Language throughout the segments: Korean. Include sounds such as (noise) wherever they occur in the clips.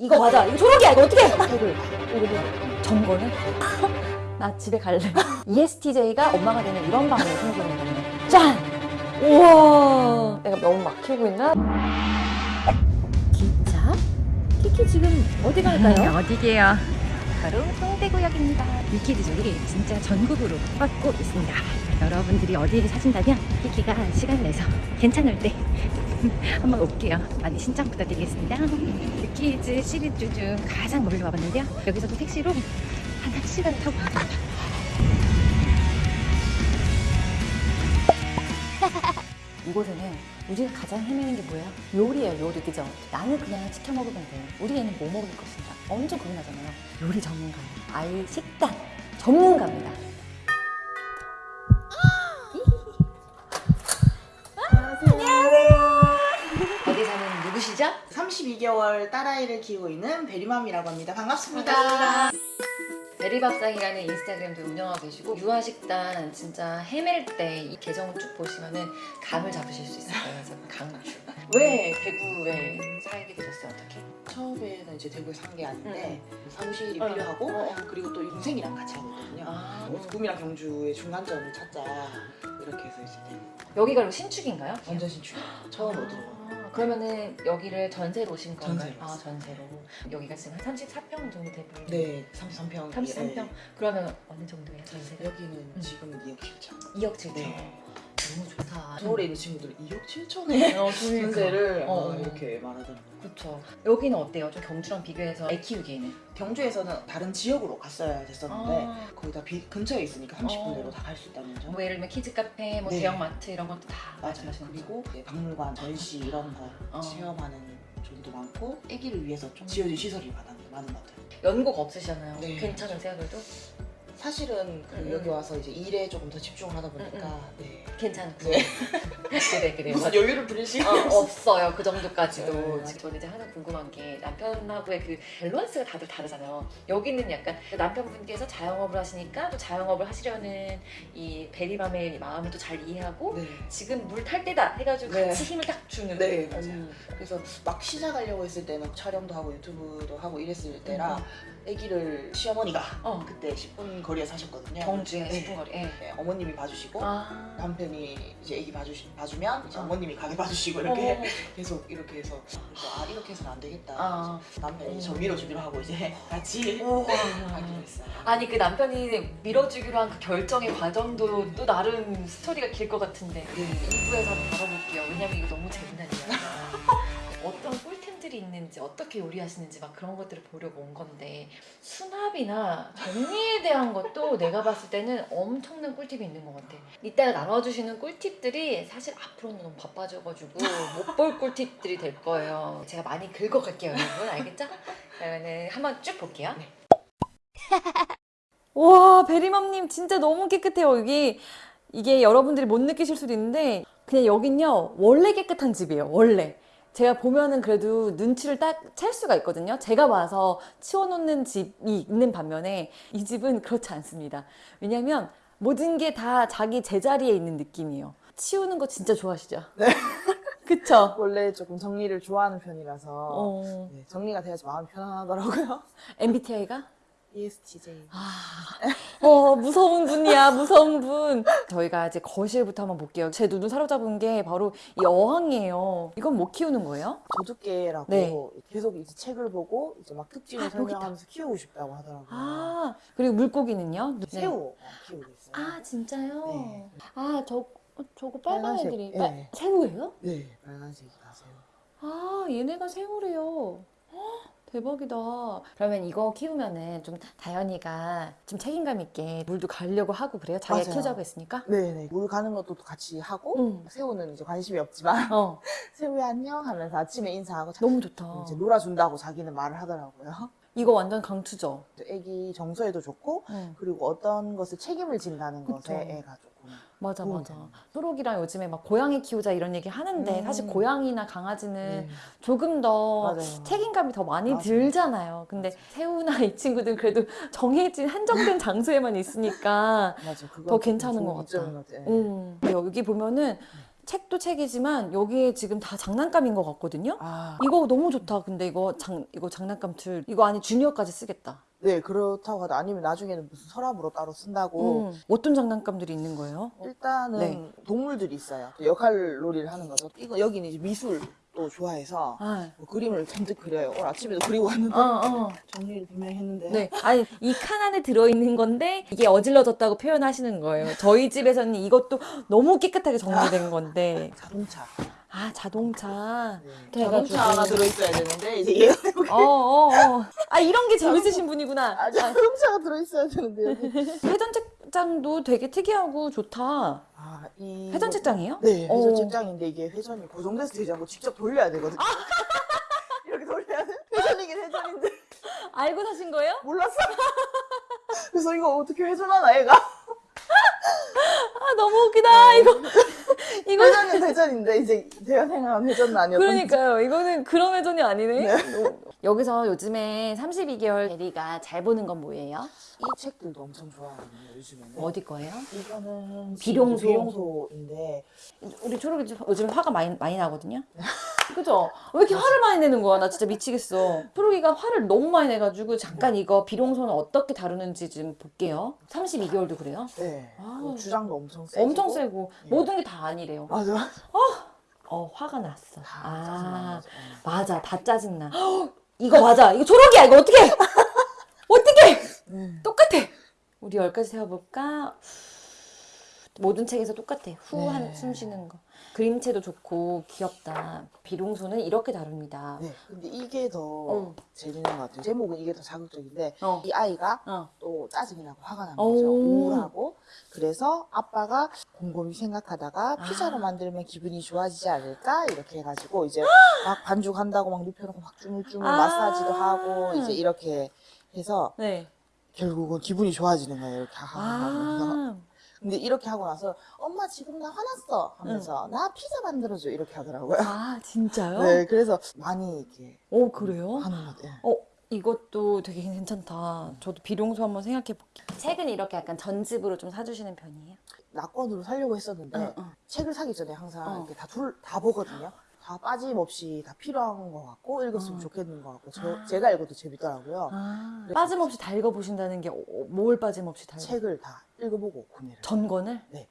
이거 맞아. 이거 초록이야. 이거 어떻게 해? 이거를 이거를 점거는 (laughs) 나 집에 갈래. (laughs) ESTJ가 엄마가 되는 이런 방법을 생각하는 거네. 짠. 우와. 내가 너무 막 키우고 있나? 기차? 키키 지금 어디 갈까요? 어디게요? 바로 성대구역입니다. 위키드족이 진짜 전국으로 뻗고 있습니다. 여러분들이 어디를 사신다면 키키가 시간 내서 괜찮을 때 (laughs) 한번 올게요. 많이 신청 부탁드리겠습니다. 위키즈 시리즈 중 가장 멀리 와봤는데요. 여기서도 택시로 한 1시간 타고 갑니다. (laughs) 이곳에는 우리가 가장 헤매는 게 뭐예요? 요리예요, 요리. 그죠? 나는 그냥 시켜 먹으면 돼. 우리 애는 뭐 먹을 것인가? 엄청 고민하잖아요. 요리 전문가예요. 아이 식단 전문가입니다. 누구시죠? 32개월 딸아이를 키우고 있는 베리맘이라고 합니다. 반갑습니다. 베리밥상이라는 인스타그램도 운영하고 계시고 유아식단 진짜 헤맬 때 이 계정을 쭉 보시면 은 감을 잡으실 수 있을 거예요. 그래서 강추. 왜 대구에 살게 되셨어요? 어떻게? 처음에는 이제 대구에 산 게 아닌데 사무실이 어. 필요하고 어, 어. 그리고 또 동생이랑 같이 하고 있거든요. 아, 경주의 중간점을 찾자 이렇게 해서 이제 대구. 여기가 신축인가요? 완전 신축. 처음으로 들어가. 아, 그러면은 여기를 전세로 오신 건가요? 전세로 아. 전세로. 여기가 지금 한 34평 정도 되고. 네, 33평. 33평. 그러면 어느 정도예요 전세가? 여기는 음. 지금 2억 7천. 2억 7천. 네. 너무 좋다. 서울에 있는 친구들은 2억 7천에 어, 전세를 어, 어, 어. 이렇게 말하더라고요. 그렇죠. 여기는 어때요? 좀 경주랑 비교해서 애 키우기에는? 경주에서는 다른 지역으로 갔어야 됐었는데 아. 거의 다 비- 근처에 있으니까 30분 어. 내로 다갈 수 있다는 점. 뭐 예를 들면 키즈 카페, 뭐 네. 대형 마트 이런 것도 다 맞아요. 그리고 이제 박물관, 전시 이런 거 어. 체험하는 zone도 많고 아기를 위해서 좀 지어진 시설이 많은, 많은 것 같아요. 연고가 없으시잖아요. 네. 괜찮으세요, 그래도? 사실은 그 음, 여기 음. 와서 이제 일에 조금 더 집중을 하다 보니까 네. 괜찮고. 네. 그래, 그래. (laughs) 무슨 여유를 부릴 시간 어, 없어요 그 정도까지도 네, 맞아요. 저는 이제 하나 궁금한 게 남편하고의 그 밸런스가 다들 다르잖아요 여기는 약간 남편분께서 자영업을 하시니까 또 자영업을 하시려는 이 베리맘의 마음을 또 잘 이해하고 네. 지금 물 탈 때다 해가지고 네. 같이 힘을 딱 주는 네, 맞아요. 음. 그래서 막 시작하려고 했을 때는 촬영도 하고 유튜브도 하고 이랬을 때라 아기를 시어머니가 어 그때 10분 거리에 사셨거든요. 경주에 네. 10분 거리 예. 네, 어머님이 봐주시고 아 남편이 이제 아기 봐주시, 봐주면 이제 어. 어머님이 가게 봐주시고 이렇게 어. (laughs) 계속 이렇게 해서 아 이렇게 해서는 안 되겠다. 아. 남편이 저 음. 밀어주기로 하고 이제 같이 우와. (laughs) 하기로 했어요. 아니 그 남편이 밀어주기로 한 그 결정의 과정도 또 나름 스토리가 길 것 같은데 네. 2부에서 한번 다뤄볼게요. 왜냐면 이거 너무 재밌는 있는지 어떻게 요리하시는지 막 그런 것들을 보려고 온 건데 수납이나 정리에 대한 것도 내가 봤을 때는 엄청난 꿀팁이 있는 것 같아. 이따가 나눠주시는 꿀팁들이 사실 앞으로는 너무 바빠져가지고 못 볼 꿀팁들이 될 거예요. 제가 많이 긁어갈게요 여러분 알겠죠? 그러면은 한번 쭉 볼게요. 네. (laughs) 와, 베리맘님 진짜 너무 깨끗해요. 여기 이게 여러분들이 못 느끼실 수도 있는데 그냥 여긴요. 원래 깨끗한 집이에요. 원래. 제가 보면은 그래도 눈치를 딱 챌 수가 있거든요. 제가 봐서 치워놓는 집이 있는 반면에 이 집은 그렇지 않습니다. 왜냐면 모든 게 다 자기 제자리에 있는 느낌이에요. 치우는 거 진짜 좋아하시죠? 네. (laughs) 그쵸? 원래 조금 정리를 좋아하는 편이라서 어, 네, 정리가 돼야지 마음이 편안하더라고요. MBTI가? ESTJ. (laughs) 어, 무서운 분이야, 무서운 분. 저희가 이제 거실부터 한번 볼게요. 제 눈을 사로잡은 게 바로 이 어항이에요. 이건 못 키우는 거예요? 도둑개라고 네. 계속 이제 책을 보고 이제 막 특징을 아. 설명하면서 키우고 싶다고 하더라고요. 아, 그리고 물고기는요? 네. 새우 어, 키우고 있어요. 아, 진짜요? 네. 아, 저, 저거 빨간 빨간색, 애들이. 네. 빨- 새우예요? 네, 빨간색이 다 새우. 아, 얘네가 새우래요. 헉, 대박이다. 그러면 이거 키우면은 좀 다현이가 좀 책임감 있게 물도 가려고 하고 그래요? 자기가 맞아요. 키우자고 했으니까? 네네. 물 가는 것도 같이 하고 응. 새우는 이제 관심이 없지만 어, (laughs) 새우야 안녕 하면서 아침에 인사하고 자- 너무 좋다. 이제 놀아준다고 자기는 말을 하더라고요. 이거 완전 강추죠? 애기 정서에도 좋고 응. 그리고 어떤 것을 책임을 진다는 그쵸. 것에 애가 조금 맞아, 맞아. 초록이랑 요즘에 막 고양이 키우자 이런 얘기 하는데 음. 사실 고양이나 강아지는 네. 조금 더 맞아요. 책임감이 더 많이 맞아요. 들잖아요. 근데 새우나 이 친구들은 그래도 (laughs) 정해진 한정된 (laughs) 장소에만 있으니까 맞아. 더 괜찮은 것 같아요. 음. 여기 보면은 책도 책이지만 여기에 지금 다 장난감인 것 같거든요. 아, 이거 너무 좋다. 근데 이거 장 이거 장난감 틀 이거 안에 주니어까지 쓰겠다. 네 그렇다고 하다 아니면 나중에는 무슨 서랍으로 따로 쓴다고 음. 어떤 장난감들이 있는 거예요? 일단은 네. 동물들이 있어요. 역할 놀이를 하는 거죠. 이거 여기는 이제 미술도 좋아해서 아, 뭐 그림을 잔뜩 그려요. 오늘 아침에도 그리고 왔는데 어, 어. 정리를 분명히 했는데 네. 아니, 이 칸 안에 들어있는 건데, 이게 어질러졌다고 표현하시는 거예요. 저희 집에서는 이것도 너무 깨끗하게 정리된 건데. 자동차. 아, 자동차. 네. 그래가지고. 자동차 하나 들어있어야 되는데 이제 얘가 어, 어, 어. 아, 이런 게 재밌으신 분이구나. 아, 자동차가 들어있어야 되는데 여기. (laughs) 회전 책장도 되게 특이하고 좋다. 아, 이 회전 책장이에요? 네, 어. 회전 책장인데 이게 회전이 고정돼서 되지 않고 직접 돌려야 되거든요. (laughs) 이렇게 돌려야 돼. 회전이긴 회전인데 알고 사신 거예요? 몰랐어. 그래서 이거 어떻게 회전하나 얘가? 아, 너무 웃기다. 이거. 회전은 회전인데 이제 제가 생각한 회전은 아니었던 그러니까요. 이거는 그런 회전이 아니네. 네. 여기서 요즘에 32개월 대리가 잘 보는 건 뭐예요? 이 책들도 엄청 좋아하거든요 요즘에는. 어디 거예요? 이거는 비룡소. 비룡소인데 우리 초록이 요즘 화가 많이, 많이 나거든요? (laughs) 그죠? 왜 이렇게 화를 많이 내는 거야? 나 진짜 미치겠어. 초록이가 화를 너무 많이 내가지고 잠깐 이거 비룡소는 어떻게 다루는지 좀 볼게요. 32개월도 그래요? 네. 아. 그 주장도 엄청 세고 엄청 세고 예. 모든 게 다 아니래요. 맞아. 어 화가 났어. 다아 거죠. 맞아 다 짜증나. 헉, (gasps) 이거 맞아. 이거 초록이야. 이거? 어떻게? 우리 열까지 세어볼까? 모든 책에서 똑같아. 후 네. 한숨 쉬는 거. 그림체도 좋고 귀엽다. 비룡소는 이렇게 다룹니다. 네. 근데 이게 더 어. 재밌는 것 같아요. 제목은 이게 더 자극적인데 어. 이 아이가 어. 또 짜증이 나고 화가 난 오. 거죠. 우울하고. 그래서 아빠가 곰곰이 생각하다가 아. 피자를 만들면 기분이 좋아지지 않을까? 이렇게 해가지고 이제 (gasps) 막 반죽한다고 막 눕혀놓고 막 주물주물 아. 마사지도 하고 이제 이렇게 해서 네. 결국은 기분이 좋아지는 거예요. 이렇게 하면서. 아. 근데 이렇게 하고 나서 엄마 지금 나 화났어 하면서 나 피자 만들어줘 이렇게 하더라고요. 아 진짜요? (laughs) 네, 그래서 많이 이렇게 오 그래요? 하는 것 같아요. 어 이것도 되게 괜찮다. 저도 비룡소 한번 생각해 볼게요. 책은 이렇게 약간 전집으로 좀 사주시는 편이에요? 낙권으로 살려고 했었는데 응, 응. 책을 사기 전에 항상 어. 이렇게 다 둘 다 보거든요. 다 빠짐없이 다 필요한 것 같고 읽었으면 어. 좋겠는 것 같고 저, 아. 제가 읽어도 재밌더라고요. 아, 빠짐없이 다 읽어보신다는 게 어, 뭘 빠짐없이 다 읽어? 책을 다 읽어보고 구매를. 전권을? 네.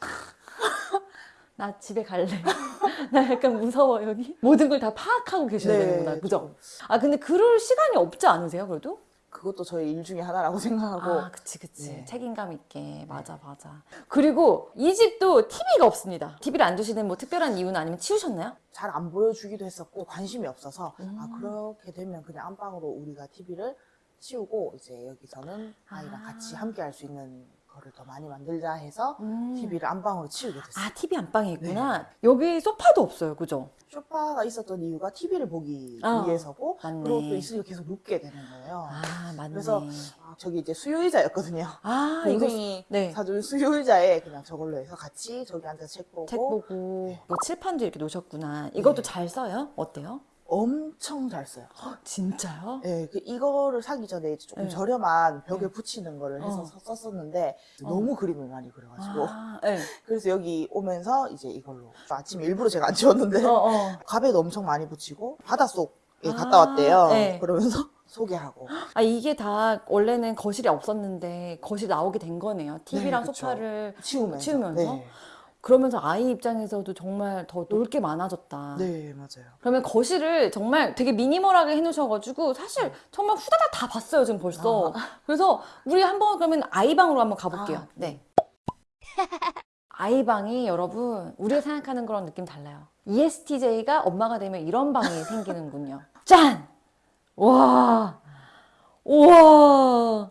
(laughs) 나 집에 갈래. (laughs) 나 약간 무서워 여기. 모든 걸 다 파악하고 계셔야 네, 되는구나. 그죠? 좀아 근데 그럴 시간이 없지 않으세요 그래도? 그것도 저의 일 중에 하나라고 (laughs) 생각하고 아 그치 그치. 네. 책임감 있게. 맞아 맞아. 그리고 이 집도 TV가 없습니다. TV를 안 두시는 뭐 특별한 이유는 아니면 치우셨나요? 잘 안 보여주기도 했었고 관심이 없어서 음. 아 그렇게 되면 그냥 안방으로 우리가 TV를 치우고 이제 여기서는 아이랑 아. 같이 함께 할 수 있는 거를 더 많이 만들자 해서 음. TV를 안방으로 치우게 됐어요. 아 TV 안방에 있구나. 여기 소파도 없어요 그죠? 소파가 있었던 이유가 TV를 보기 아, 위해서고 맞네. 그리고 또 있으니까 계속 눕게 되는 거예요. 아 맞네. 그래서 아, 저기 이제 수요의자였거든요. 아 (laughs) 동생이 네. 사준 수요의자에 그냥 저걸로 해서 같이 저기 앉아서 책 보고 책 보고 네. 뭐 칠판도 이렇게 놓으셨구나. 이것도 네. 잘 써요? 어때요? 엄청 잘 써요. 진짜요? 네, 그 이거를 사기 전에 이제 조금 네. 저렴한 벽에 네. 붙이는 거를 해서 어. 서- 썼었는데 어. 너무 그림을 많이 그려가지고 아, 네. (laughs) 그래서 여기 오면서 이제 이걸로 아침에 일부러 제가 안 치웠는데 어, 어. 값에도 엄청 많이 붙이고 바닷속에 아, 갔다 왔대요. 네. 그러면서 (laughs) 소개하고 아 이게 다 원래는 거실에 없었는데 거실 나오게 된 거네요. TV랑 그쵸. 소파를 치우면서 치우면서? 네, 그러면서 아이 입장에서도 정말 더 놀 게 많아졌다. 네 맞아요. 그러면 거실을 정말 되게 미니멀하게 해놓으셔가지고 사실 정말 후다닥 다 봤어요 지금 벌써. 그래서 우리 한번 그러면 아이 방으로 한번 가볼게요. 아, 네. 아이 방이 여러분 우리가 생각하는 거랑 느낌 달라요. ESTJ가 엄마가 되면 이런 방이 생기는군요. 짠! 와! 우와!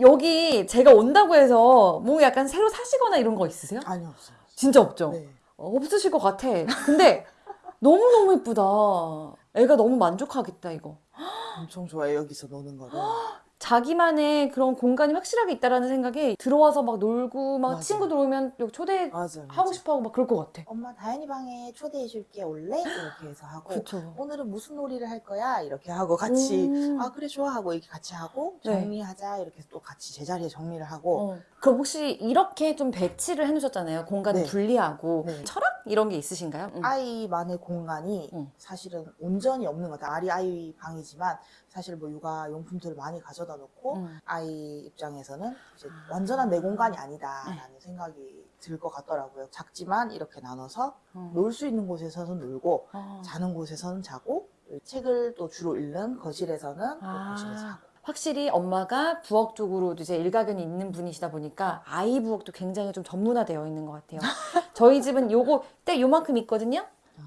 여기 제가 온다고 해서 뭐 약간 새로 사시거나 이런 거 있으세요? 아니 없어요. 진짜 없죠? 네. 어, 없으실 것 같아. 근데 너무너무 예쁘다. 애가 너무 만족하겠다, 이거. 엄청 좋아해 여기서 노는 거를. 자기만의 그런 공간이 확실하게 있다라는 생각에 들어와서 막 놀고 막 맞아요. 친구들 오면 여기 초대하고. 맞아요. 싶어 하고 막 그럴 것 같아. 엄마 다현이 방에 초대해 줄게 올래? 이렇게 해서 하고 그쵸. 오늘은 무슨 놀이를 할 거야? 이렇게 하고 같이 음. 아 그래 좋아 하고 이렇게 같이 하고 네. 정리하자 이렇게 또 같이 제자리에 정리를 하고 어. 그럼 혹시 이렇게 좀 배치를 해놓으셨잖아요. 공간을 네. 분리하고 네. 철학 이런 게 있으신가요? 음. 아이만의 공간이 음. 사실은 온전히 없는 것 같아요. 아리 아이 방이지만 사실 뭐 육아 용품들을 많이 가져다 놓고 음. 아이 입장에서는 이제 완전한 내 공간이 아니다라는 네. 생각이 들 것 같더라고요. 작지만 이렇게 나눠서 음. 놀수 있는 곳에서는 놀고 어. 자는 곳에서는 자고 책을 또 주로 읽는 거실에서는 또 아. 거실에서 하고 확실히 엄마가 부엌 쪽으로 이제 일가견이 있는 분이시다 보니까 아이 부엌도 굉장히 좀 전문화되어 있는 것 같아요. (laughs) 저희 집은 요거 딱 요만큼 있거든요.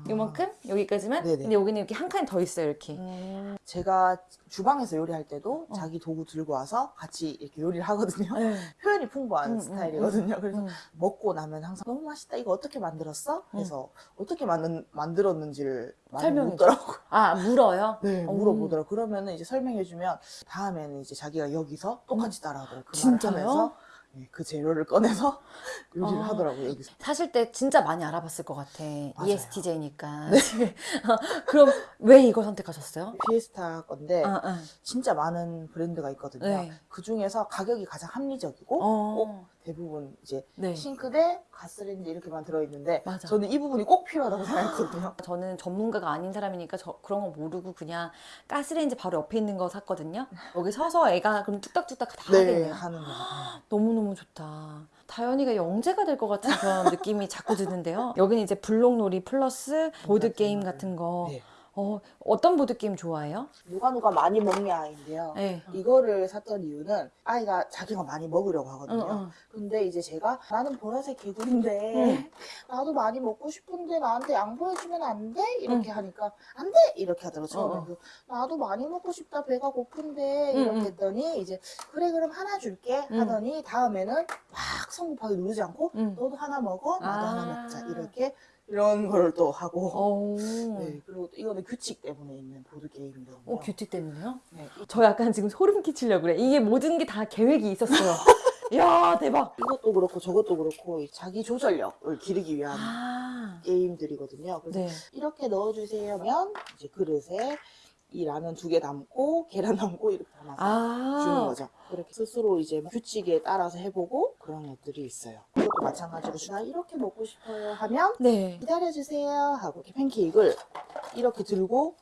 요만큼 여기까지만. 네네. 근데 여기는 이렇게 한 칸이 더 있어요. 이렇게. 음, 제가 주방에서 요리할 때도 어. 자기 도구 들고 와서 같이 이렇게 요리를 하거든요. 네. (laughs) 표현이 풍부한 음, 음, 스타일이거든요. 그래서 음. 먹고 나면 항상 너무 맛있다. 이거 어떻게 만들었어? 그래서 어떻게 만든, 만들었는지를 많이 설명해 묻더라고요. (laughs) 아 물어요. (laughs) 네, 어. 물어보더라고요. 그러면은 이제 설명해주면 다음에는 이제 자기가 여기서 똑같이 따라하더라고요. 그 진짜요? 네, 그 재료를 꺼내서 (laughs) 요리를 아. 하더라고요. 여기서. 사실 때 진짜 많이 알아봤을 것 같아. 맞아요. ESTJ니까. (laughs) 그럼 왜 이걸 선택하셨어요? 피에스타 건데 아, 아. 진짜 많은 브랜드가 있거든요. 네. 그 중에서 가격이 가장 합리적이고 어. 대부분 이제 네. 싱크대, 가스레인지 이렇게만 들어있는데 맞아. 저는 이 부분이 꼭 필요하다고 생각했거든요. (laughs) 저는 전문가가 아닌 사람이니까 저 그런 거 모르고 그냥 가스레인지 바로 옆에 있는 거 샀거든요. 여기 서서 애가 그럼 뚝딱뚝딱 다 네, 하겠네요. 하는 거. (gasps) 너무너무 좋다. 다현이가 영재가 될 것 같은 그런 느낌이 자꾸 드는데요. 여기는 이제 블록놀이 플러스 보드게임 같은 거. 네. 어, 어떤 보드게임 좋아해요? 누가 누가 많이 먹냐 아이인데요. 네. 이거를 샀던 이유는 아이가 자기가 많이 먹으려고 하거든요. 응, 응. 근데 이제 제가 나는 보라색 개구리인데 나도 많이 먹고 싶은데 나한테 양보해주면 안 돼? 이렇게 하니까 안 돼! 이렇게 하더라고요. 처음에. 어, 어. 나도 많이 먹고 싶다. 배가 고픈데 응, 이렇게 응. 했더니 이제 그래 그럼 하나 줄게 응. 하더니 다음에는 막 성급하게 누르지 않고 응. 너도 하나 먹어 나도 아. 하나 먹자 이렇게 이런 걸 또 하고 어. 네, 그리고 또 이거는 규칙 때문에 있는 보드 게임이거든요. 어, 규칙 때문에요? 네, 저 약간 지금 소름 끼치려고 그래. 이게 모든 게 다 계획이 있었어요. (laughs) 이야, 대박. 이것도 그렇고 저것도 그렇고 자기 조절력을 기르기 위한 아. 게임들이거든요. 그래서 네. 이렇게 넣어주세요면 이제 그릇에 이 라면 두 개 담고 계란 담고 이렇게 담아서 주는 아. 거죠. 그렇게 스스로 이제 규칙에 따라서 해보고 그런 것들이 있어요. 이것도 마찬가지로 나 이렇게 먹고 싶어요 하면 네. 기다려주세요 하고 이렇게 팬케이크를 이렇게 들고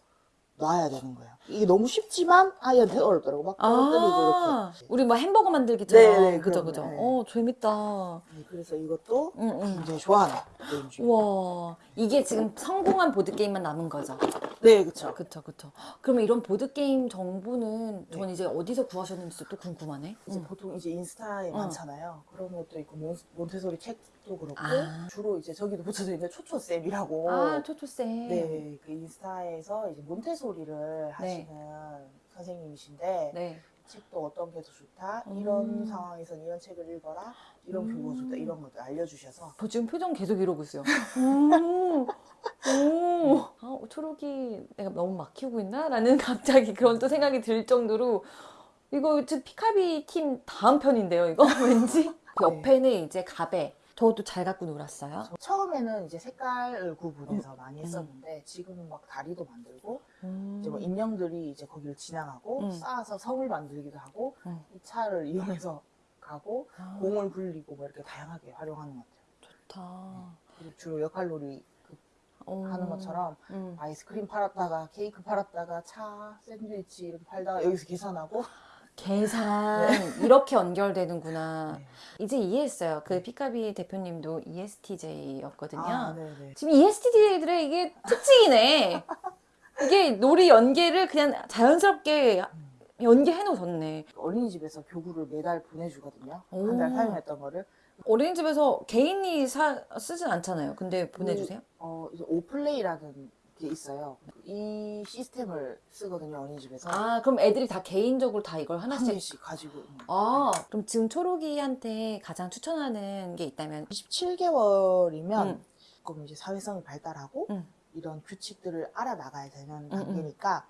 놔야 되는 거예요. 이게 너무 쉽지만 아이한테 어렵더라고. 막 떨어뜨리고 아, 이렇게. 우리 뭐 햄버거 만들기처럼. 네, 네, 그죠, 그죠. 거, 네. 어, 재밌다. 네, 그래서 이것도 응, 응. 굉장히 좋아하는 게임. 우와. 이게 지금 성공한 보드게임만 남은 거죠. 네, 그쵸. 그쵸, 그쵸. 그러면 이런 보드게임 정보는 네. 전 이제 어디서 구하셨는지 또 궁금하네. 이제 응. 보통 이제 인스타에 어. 많잖아요. 그런 것도 있고 몬, 몬테소리 책 도 그렇고 아. 주로 이제 저기도 붙여져 있는 초초쌤이라고 아, 초초쌤. 네, 그 인스타에서 이제 몬테소리를 하시는 선생님이신데 네. 책도 어떤 게 더 좋다 음. 이런 상황에서는 이런 책을 읽어라 이런 음. 교보가 좋다 이런 것도 알려주셔서 저 지금 표정 계속 이러고 있어요. (laughs) 오, 오. 아, 초록이 내가 너무 막 키우고 있나? 라는 (laughs) 갑자기 그런 또 생각이 들 정도로 이거 지금 피카비 팀 다음 편인데요, 이거 (laughs) 왠지? 그 옆에는 이제 가베. 저도 잘 갖고 놀았어요. 저 처음에는 이제 색깔을 구분해서 음. 많이 했었는데 지금은 막 다리도 만들고 음. 이제 뭐 인형들이 이제 거기를 지나가고 음. 쌓아서 성을 만들기도 하고 음. 이 차를 이용해서 가고 아, 공을 굴리고 뭐 이렇게 다양하게 활용하는 것 같아요. 좋다. 그리고 주로 역할놀이 그 어. 하는 것처럼 음. 아이스크림 팔았다가 케이크 팔았다가 차 샌드위치 이렇게 팔다가 여기서 계산하고 계산 이렇게 연결되는구나. 네. 이제 이해했어요. 그 피카비 대표님도 ESTJ였거든요. 아, 네네. 지금 E ESTJ들의 이게 특징이네. 이게 놀이 연계를 그냥 자연스럽게 연계해 놓으셨네. 어린이집에서 교구를 매달 보내주거든요. 오. 한달 사용했던 거를. 어린이집에서 개인이 사, 쓰진 않잖아요. 근데 보내주세요. 어, 이제 오플레이라는 게 있어요. 이 시스템을 쓰거든요, 어린이집에서. 아, 그럼 애들이 다 개인적으로 다 이걸 한 하나씩. 개씩 가지고. 아, 그럼 지금 초록이한테 가장 추천하는 게 있다면 17개월이면 음. 조금 이제 사회성이 발달하고 음. 이런 규칙들을 알아나가야 되는 음, 단계니까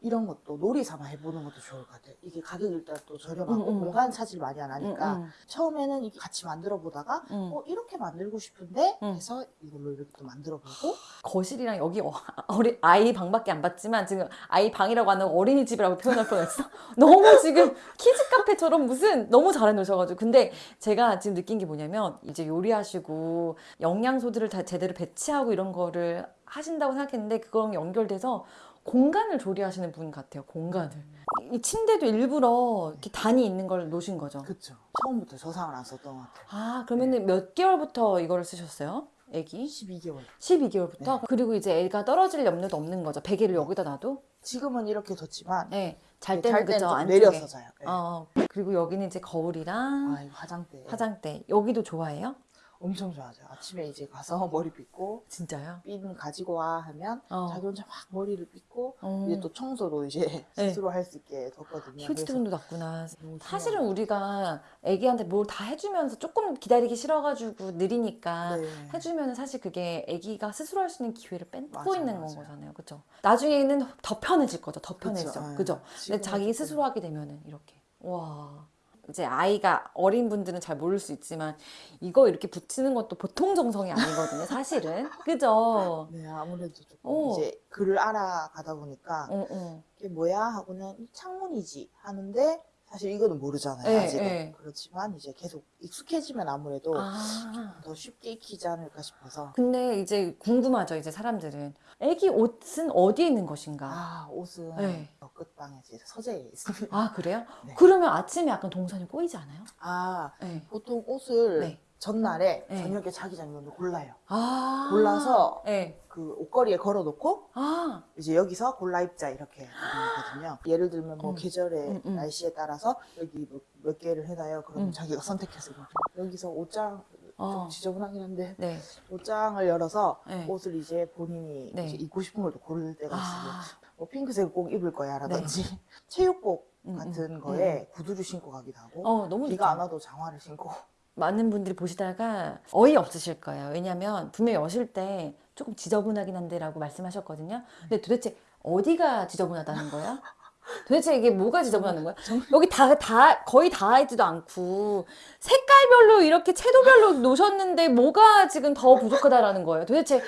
이런 것도 놀이 삼아 해보는 것도 좋을 것 같아요. 이게 가격이 일단 또 저렴하고 음, 음. 공간 차지를 많이 안 하니까 음, 음. 처음에는 이게 같이 만들어 보다가 음. 어 이렇게 만들고 싶은데 음. 해서 이걸로 이렇게 또 만들어 보고 거실이랑 여기 어, (laughs) 어리, 아이 방밖에 안 봤지만 지금 아이 방이라고 하는 어린이집이라고 표현할 뻔했어. (laughs) 너무 지금 키즈 카페처럼 무슨 너무 잘 해 놓으셔가지고 근데 제가 지금 느낀 게 뭐냐면 이제 요리하시고 영양소들을 다 제대로 배치하고 이런 거를 하신다고 생각했는데 그거랑 연결돼서 공간을 조리하시는 분 같아요. 공간을 이 침대도 일부러 이렇게 단이 있는 걸 놓으신 거죠. 그쵸. 처음부터 저상을 안 썼던 것 같아요. 아 그러면 은 몇 개월부터 이거를 쓰셨어요? 애기? 12개월. 12개월부터? 네. 그리고 이제 애가 떨어질 염려도 없는 거죠. 베개를 여기다 놔도? 지금은 이렇게 뒀지만 네. 잘잘 때는 그죠. 좀 안쪽에. 내려서 자요. 네. 어. 그리고 여기는 이제 거울이랑 아, 화장대. 화장대. 여기도 좋아해요? 엄청 좋아하죠. 아침에 이제 가서 (laughs) 머리 빗고 진짜요? 핀 가지고 와 하면 어. 자기 혼자 막 머리를 빗고 어. 이제 또 청소도 이제 네. (laughs) 스스로 할 수 있게 뒀거든요. 휴지통도. 너무 사실은. 우리가 애기한테 뭘 다 해주면서 조금 기다리기 싫어가지고 느리니까 네. 해주면 사실 그게 애기가 스스로 할 수 있는 기회를 뺏고 맞아요, 있는 맞아요. 거잖아요. 그죠? 나중에는 더 편해질 거죠. 더 편해져. 네. 그죠? 근데 자기 스스로 하게 되면은 이렇게. 와. 이제 아이가 어린 분들은 잘 모를 수 있지만 이거 이렇게 붙이는 것도 보통 정성이 아니거든요. 사실은. (laughs) 그죠? 네, 아무래도 조금 오. 이제 글을 알아가다 보니까 응, 응. 이게 뭐야 하고는 창문이지 하는데 사실 이거는 모르잖아요. 네, 아직은. 네. 그렇지만 이제 계속 익숙해지면 아무래도 아. 더 쉽게 익히지 않을까 싶어서 근데 이제 궁금하죠. 이제 사람들은. 애기 옷은 어디에 있는 것인가? 아 옷은 네. 저 끝방에 서재에 있습니다. 아, 그래요? (laughs) 네. 그러면 아침에 약간 동선이 꼬이지 않아요? 아 네. 보통 옷을 네. 전날에 네. 저녁에 자기 전에 먼저 골라요. 아. 골라서 네. 그 옷걸이에 걸어놓고 아. 이제 여기서 골라 입자 이렇게 되는 거거든요. 예를 들면 뭐 음. 계절에 음, 음. 날씨에 따라서 여기 뭐몇 개를 해놔요. 그러면 음. 자기가 선택해서. 여기서 옷장 어. 좀 지저분하긴 한데 네. 옷장을 열어서 네. 옷을 이제 본인이 네. 이제 입고 싶은 걸또 고를 때가 있어요. 아. 뭐 핑크색 꼭 입을 거야라든지 (laughs) 체육복 음, 같은 음, 거에 구두를 신고 가기도 하고 어, 너무 비가 좋죠. 안 와도 장화를 신고 많은 분들이 보시다가 어이 없으실 거예요. 왜냐면 분명히 여실 때 조금 지저분하긴 한데 라고 말씀하셨거든요. 근데 도대체 어디가 지저분하다는 거야? (laughs) 도대체 이게 뭐가 지저분하는 거야? 여기 다, 다, 거의 다 있지도 않고 색깔별로 이렇게 채도별로 놓으셨는데 뭐가 지금 더 부족하다라는 거예요? 도대체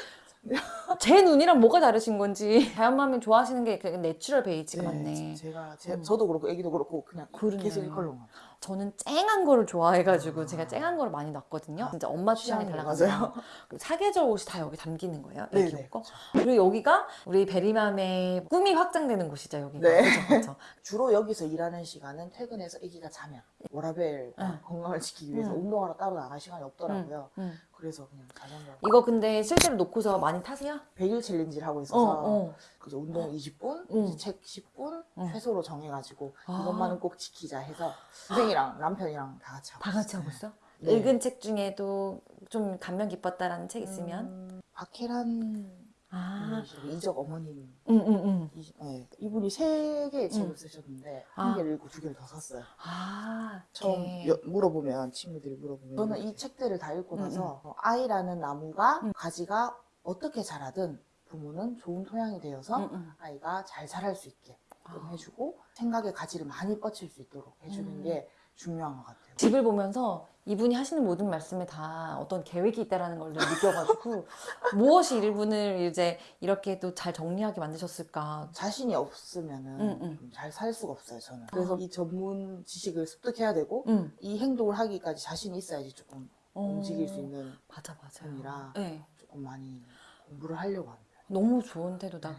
제 눈이랑 뭐가 다르신 건지 다현맘이 좋아하시는 게 그냥 natural 베이지가 많네. 제가 제, 음. 저도 그렇고 애기도 그렇고 그냥 그러네요. 계속 이 컬러만. 저는 쨍한 거를 좋아해가지고 제가 쨍한 거를 많이 놨거든요. 진짜 엄마 취향이 달라가지고 (laughs) 사계절 옷이 다 여기 담기는 거예요. 네, 애기 네, 옷 거. 그리고 여기가 우리 베리맘의 꿈이 확장되는 곳이죠. 여기가. 네. 그죠, 그죠. (laughs) 주로 여기서 일하는 시간은 퇴근해서 아기가 자면 워라밸 응. 건강을 지키기 위해서 응. 운동하러 따로 나갈 시간이 없더라고요. 음. 그래서 그냥 자전거 이거 근데 실제로 놓고서 많이 타세요? 100일 challenge를 하고 어, 있어서 어. 그죠 운동 20분, 응. 책 10분 응. 최소로 정해가지고 아. 이것만은 꼭 지키자 해서 선생이랑 남편이랑 다 같이 하고 다 같이. 하고 있어? 네. 읽은 책 중에도 좀 감명 깊었다라는 책 있으면? 음, 박혜란 아, 이적 어머님 응, 응, 응. 이, 네, 이분이 세 개의 책을 응. 쓰셨는데 아. 한 개를 읽고 두 개를 더 샀어요. 아, 처음 네. 여- 물어보면 친구들이 물어보면 저는 이 책들을 다 읽고 음, 나서 어, 아이라는 나무가 음. 가지가 어떻게 자라든 부모는 좋은 토양이 되어서 응, 응. 아이가 잘 자랄 수 있게 좀 아. 해주고 생각의 가지를 많이 뻗칠 수 있도록 해주는 음. 게 중요한 것 같아요. 집을 보면서 이분이 하시는 모든 말씀에 다 어떤 계획이 있다라는 걸 느껴가지고 (laughs) 무엇이 이분을 이제 이렇게 또 잘 정리하게 만드셨을까. 자신이 없으면은 음, 음. 좀잘살 수가 없어요 저는. 그래서 아. 이 전문 지식을 습득해야 되고 응. 이 행동을 하기까지 자신이 있어야지 조금 어, 움직일 수 있는 맞아 맞아. 편이라 네. 조금 많이 공부를 하려고 합니다. 너무 좋은 태도다.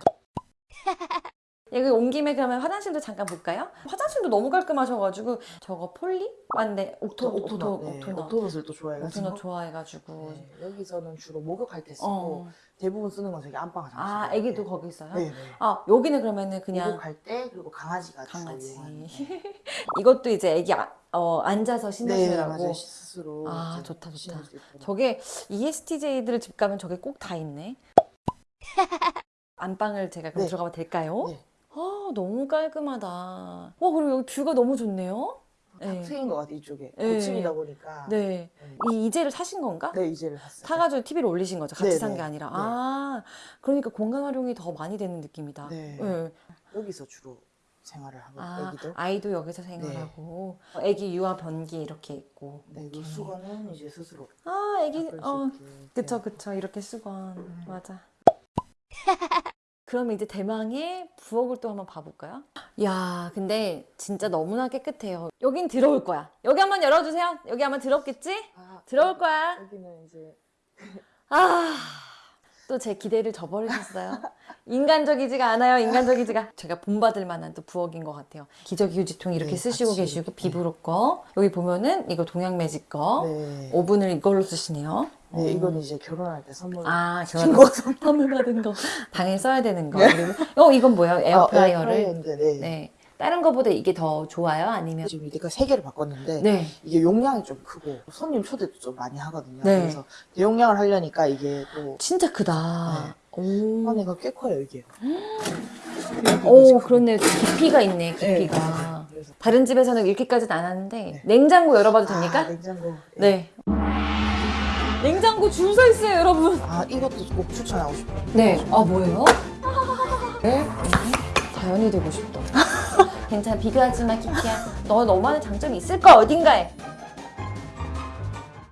(laughs) 여기 온 김에 그러면 화장실도 잠깐 볼까요? 화장실도 너무 깔끔하셔가지고 저거 폴리? 맞네 옥토 옥토 네, 옥토너 옥토넛을 또 좋아해가지고 옥토너 좋아해가지고 네, 여기서는 주로 목욕할 때 쓰고 어. 대부분 쓰는 건 저기 안방 화장실. 아 애기도 거기 있어요? 네, 네. 아 여기는 그러면은 그냥 목욕할 때 그리고 강아지가 강아지. (laughs) 이것도 이제 애기 아- 어, 앉아서 네, 신으시라고 맞아요. 스스로 아, 좋다, 좋다. 저게 ESTJ들 집 가면 저게 꼭 다 있네. (laughs) 안방을 제가 그럼 네. 들어가면 될까요? 네. 아, 너무 깔끔하다. 와, 그리고 여기 뷰가 너무 좋네요. 네. 트인 것 같아 이쪽에 네. 고층이다 보니까 네. 이 이제를 사신 건가? 네 이제를 샀어요. 사가지고 TV를 올리신 거죠. 같이 네, 산게 네. 아니라. 네. 아, 그러니까 공간 활용이 더 많이 되는 느낌이다. 네. 네. 여기서 주로 생활을 하고 아, 애기도 아이도 여기서 생활하고 애기 유아 변기 이렇게 있고. 네, 그 이렇게. 수건은 이제 스스로 아, 애기 어. 그쵸 네. 그쵸 이렇게 수건 음. 맞아. 그러면 이제 대망의 부엌을 또 한번 봐볼까요? 야, 근데 진짜 너무나 깨끗해요. 여긴 들어올 거야. 여기 한번 열어주세요. 여기 한번 들어오겠지? 아, 들어올 거야. 여기는 이제 아, 또 제 기대를 저버리셨어요. 인간적이지가 않아요, 인간적이지가. 제가 본받을 만한 또 부엌인 것 같아요. 기저귀 휴지통 이렇게 네, 쓰시고 같이 계시고. 비브로 거. 여기 보면은 이거 동양 매직 거. 네. 오븐을 이걸로 쓰시네요. 네, 어. 이건 이제 결혼할 때 선물 아, 거. 선물 받은 거. 방에 써야 되는 거. 그리고, 어, 이건 뭐예요? 아, 에어프라이어를. 에어프라이어인데, 네. 네. 다른 거보다 이게 더 좋아요? 아니면? 지금 이때까지 세 개를 바꿨는데 네. 이게 용량이 좀 크고 손님 초대도 좀 많이 하거든요. 네. 그래서 대용량을 하려니까 이게 또 진짜 크다. 오. 안에가 꽤 커요 이게. (gasps) 오, 그렇네요. 깊이가 있네, 네, 깊이가. 그래서 다른 집에서는 이렇게까지는 안 하는데 네. 냉장고 열어봐도 됩니까? 아, 냉장고. 네. 냉장고 줄 서 있어요, 여러분. 아 이것도 꼭 추천하고 싶어요. 네. 아 뭐예요? 네. 자연이 되고 싶다. 괜찮아, 비교하지 마, 키키야. 너 너만의 장점이 있을 거야, 어딘가에.